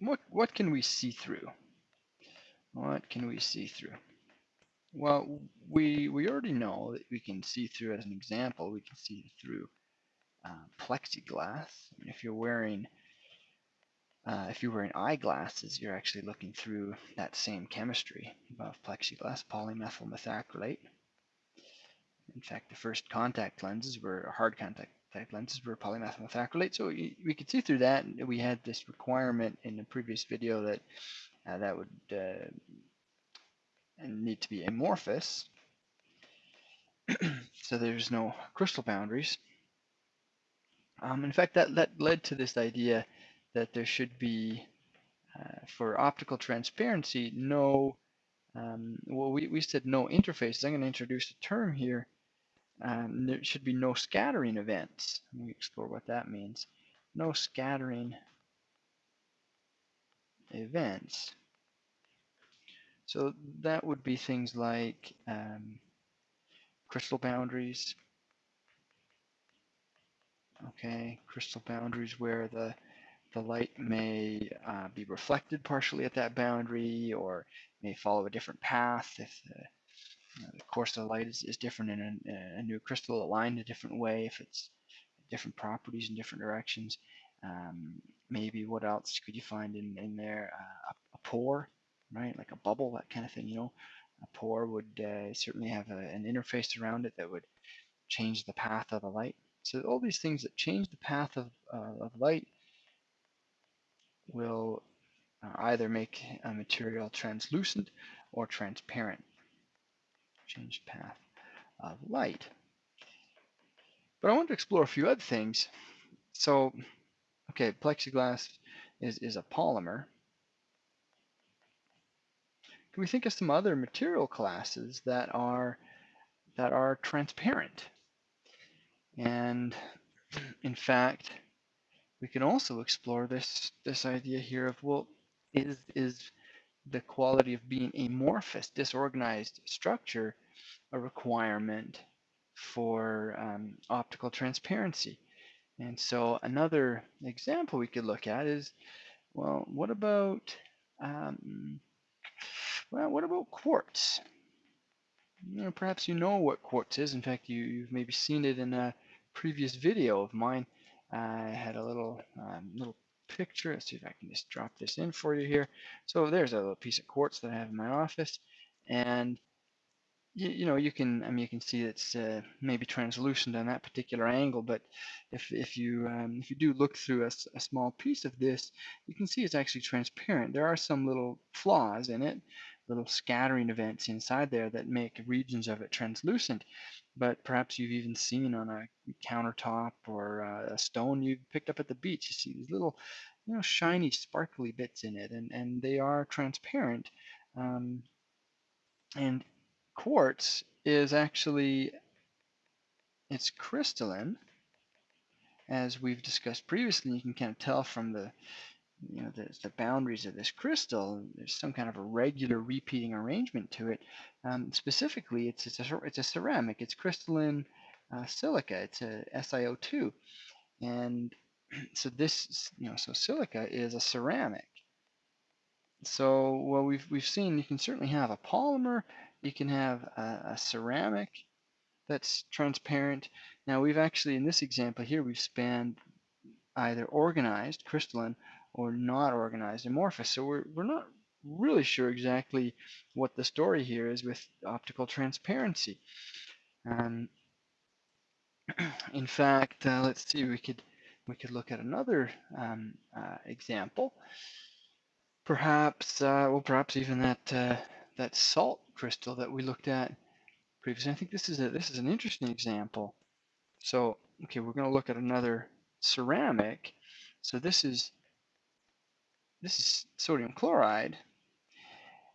what what can we see through? What can we see through? Well, we we already know that we can see through. As an example, we can see through uh, plexiglass. I mean, if you're wearing uh, if you're wearing eyeglasses, you're actually looking through that same chemistry of plexiglass, polymethyl methacrylate. In fact, the first contact lenses were hard contact type lenses were polymethyl methacrylate. So we could see through that. We had this requirement in the previous video that uh, that would uh, need to be amorphous. so there's no crystal boundaries. Um, in fact, that, that led to this idea that there should be, uh, for optical transparency, no, um, well, we, we said no interfaces. I'm going to introduce a term here. Um, there should be no scattering events. Let me explore what that means. No scattering events. So that would be things like um, crystal boundaries. Okay, crystal boundaries where the the light may uh, be reflected partially at that boundary or may follow a different path if the, the course of the light is, is different in a, a, new crystal aligned a different way if it's different properties in different directions. Um, maybe what else could you find in, in there? Uh, a, a pore right? Like a bubble, that kind of thing, you know. A pore would uh, certainly have a, an interface around it that would change the path of the light. So all these things that change the path of, uh, of light will uh, either make a material translucent or transparent. Change path of light. But I want to explore a few other things. So, okay, plexiglass is, is a polymer. Can we think of some other material classes that are that are transparent? And in fact, we can also explore this this idea here of well, is is the quality of being amorphous, disorganized structure a requirement for um, optical transparency? And so another example we could look at is, well, what about um, well, what about quartz? You know, perhaps you know what quartz is. In fact, you, you've maybe seen it in a previous video of mine. I had a little um, little picture. Let's see if I can just drop this in for you here. So there's a little piece of quartz that I have in my office, and you, you know, you can, I mean, you can see it's uh, maybe translucent on that particular angle, but if, if you um, if you do look through a, a, small piece of this, you can see it's actually transparent. There are some little flaws in it, little scattering events inside there that make regions of it translucent, but perhaps you've even seen on a countertop or uh, a stone you picked up at the beach, you see these little, you know, shiny, sparkly bits in it, and, and they are transparent. Um, and quartz is actually it's crystalline as we've discussed previously you can kind of tell from the you know the, the boundaries of this crystal there's some kind of a regular repeating arrangement to it. Um, specifically it's it's a, it's a ceramic it's crystalline uh, silica it's a SiO2 and so this you know so silica is a ceramic. So well we've we've seen you can certainly have a polymer you can have a, a ceramic that's transparent. Now we've actually, in this example here, we've spanned either organized, crystalline, or not organized, amorphous. So we're, we're not really sure exactly what the story here is with optical transparency. Um, in fact, uh, let's see, we could we could look at another um, uh, example. Perhaps, uh, well, perhaps even that uh, that salt crystal that we looked at previously. I think this is a this is an interesting example. So okay, we're going to look at another ceramic. So this is this is sodium chloride.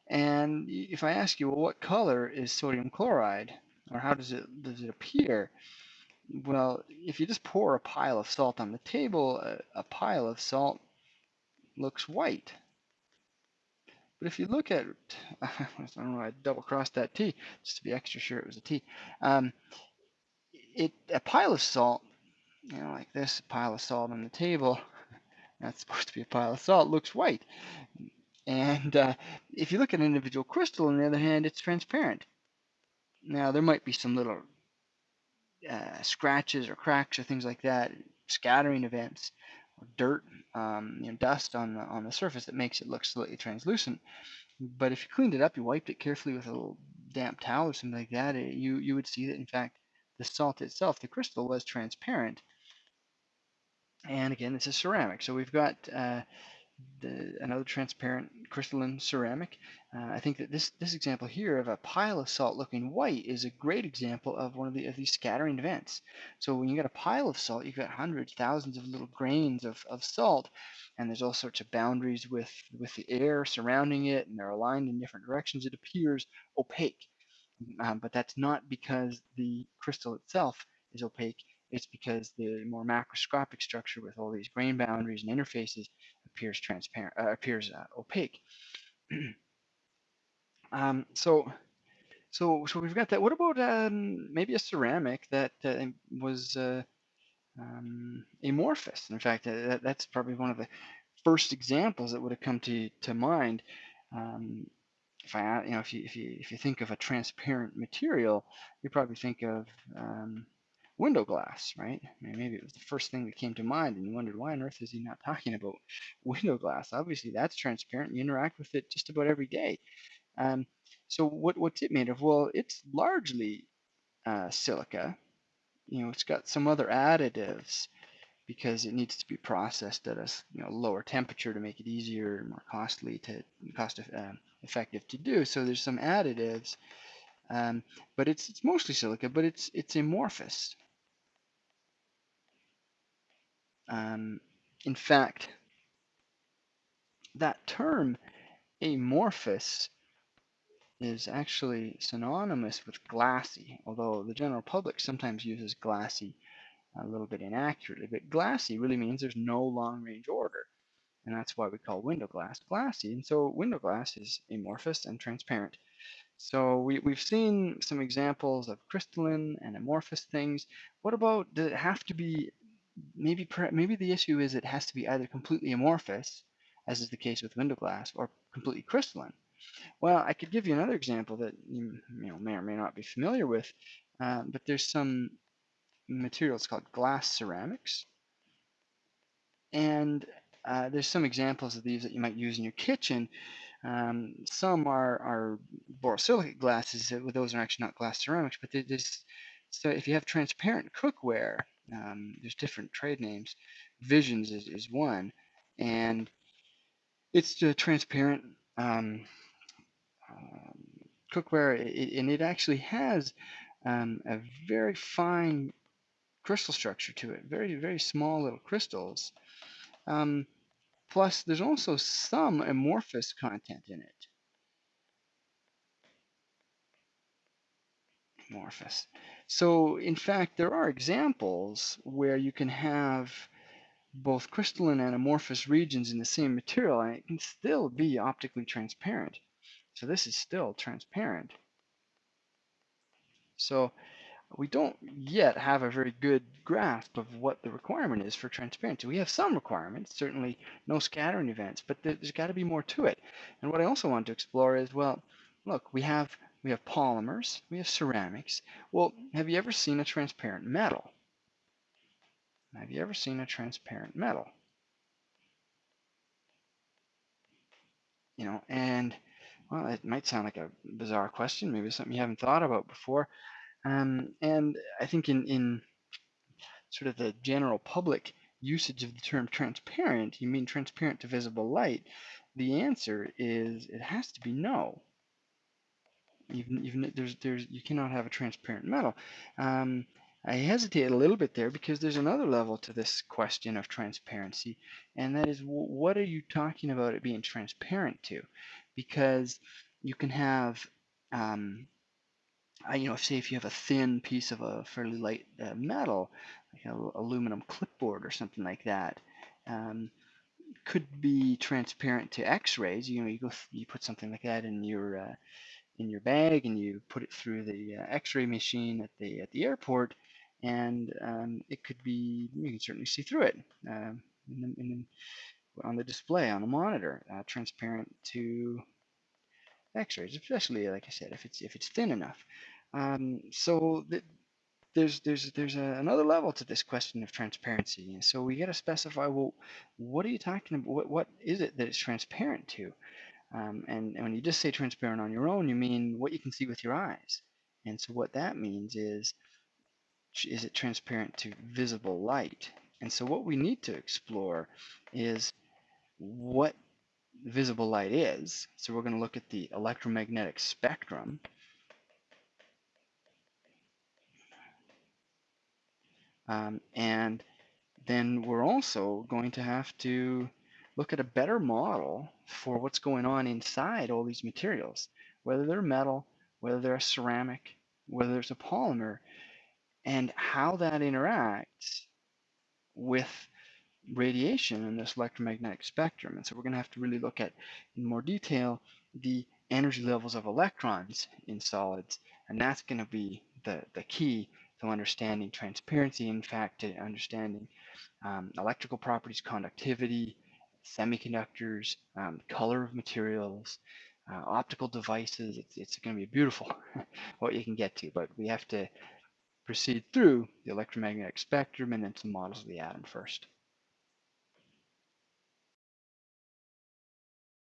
And if I ask you, well, what color is sodium chloride, or how does it does it appear? Well, if you just pour a pile of salt on the table, a, a pile of salt looks white. But if you look at, I don't know, I double crossed that T just to be extra sure it was a T. Um, it a pile of salt, you know, like this, pile of salt on the table, that's supposed to be a pile of salt, looks white. And uh, if you look at an individual crystal, on the other hand, it's transparent. Now, there might be some little uh, scratches or cracks or things like that, scattering events, dirt, um, you know, dust on the, on the surface that makes it look slightly translucent. But if you cleaned it up, you wiped it carefully with a little damp towel or something like that, it, you, you would see that, in fact, the salt itself, the crystal, was transparent. And again, this is ceramic. So we've got uh, the, another transparent crystalline ceramic. Uh, I think that this, this example here of a pile of salt looking white is a great example of one of, the, of these scattering events. So when you got a pile of salt, you've got hundreds, thousands of little grains of, of salt, and there's all sorts of boundaries with, with the air surrounding it, and they're aligned in different directions. It appears opaque, um, but that's not because the crystal itself is opaque. It's because the more macroscopic structure with all these grain boundaries and interfaces appears transparent, uh, appears uh, opaque. um, so, so, so we've got that. What about um, maybe a ceramic that uh, was uh, um, amorphous? In fact, uh, that, that's probably one of the first examples that would have come to to mind. Um, if I, you know, if you if you if you think of a transparent material, you probably think of um, window glass, right? I mean, maybe it was the first thing that came to mind, and you wondered why on earth is he not talking about window glass? Obviously, that's transparent. You interact with it just about every day. Um, so what what's it made of? Well, it's largely uh, silica. You know, it's got some other additives because it needs to be processed at a you know lower temperature to make it easier and more costly to cost uh, effective to do. So there's some additives, um, but it's it's mostly silica, but it's it's amorphous. Um, in fact, that term amorphous is actually synonymous with glassy, although the general public sometimes uses glassy a little bit inaccurately. But glassy really means there's no long range order, and that's why we call window glass glassy. And so window glass is amorphous and transparent. So we, we've seen some examples of crystalline and amorphous things. What about, does it have to be maybe maybe the issue is it has to be either completely amorphous, as is the case with window glass, or completely crystalline. Well, I could give you another example that you, you know, may or may not be familiar with, uh, but there's some materials called glass ceramics, and uh, there's some examples of these that you might use in your kitchen. Um, some are, are borosilicate glasses, those are actually not glass ceramics, but there's, so if you have transparent cookware, um, there's different trade names. Visions is, is one, and it's transparent um, um, cookware, and it actually has um, a very fine crystal structure to it, very very small little crystals. Um, plus, there's also some amorphous content in it. Amorphous. So in fact, there are examples where you can have both crystalline and amorphous regions in the same material and it can still be optically transparent. So this is still transparent. So we don't yet have a very good grasp of what the requirement is for transparency. We have some requirements, certainly no scattering events, but there's got to be more to it. And what I also want to explore is, well, look, we have we have polymers, we have ceramics. Well, have you ever seen a transparent metal? Have you ever seen a transparent metal? You know, and well, it might sound like a bizarre question, maybe something you haven't thought about before. Um, and I think in, in sort of the general public usage of the term transparent, you mean transparent to visible light? The answer is it has to be no even even there's there's you cannot have a transparent metal. Um, I hesitate a little bit there because there's another level to this question of transparency, and that is what are you talking about it being transparent to? Because you can have, um, I, you know, say if you have a thin piece of a fairly light uh, metal, like an aluminum clipboard or something like that, um, could be transparent to X-rays. You know, you go you put something like that in your uh, in your bag and you put it through the uh, x-ray machine at the at the airport and um, it could be you can certainly see through it um, in the, in the, on the display on the monitor, uh, transparent to X-rays, especially like I said, if it's if it's thin enough. Um, so th there's there's there's a, another level to this question of transparency, and so we got to specify well, what are you talking about? What what is it that it's transparent to? Um, and, and when you just say transparent on your own, you mean what you can see with your eyes. And so what that means is, is it transparent to visible light? And so what we need to explore is what visible light is. So we're going to look at the electromagnetic spectrum. Um, and then we're also going to have to look at a better model for what's going on inside all these materials, whether they're metal, whether they're a ceramic, whether it's a polymer, and how that interacts with radiation in this electromagnetic spectrum. And so we're going to have to really look at in more detail the energy levels of electrons in solids, and that's going to be the, the key to understanding transparency, in fact, to understanding um, electrical properties, conductivity, semiconductors, um, color of materials, uh, optical devices. It's, it's going to be beautiful what you can get to, but we have to proceed through the electromagnetic spectrum and then some models of the atom first.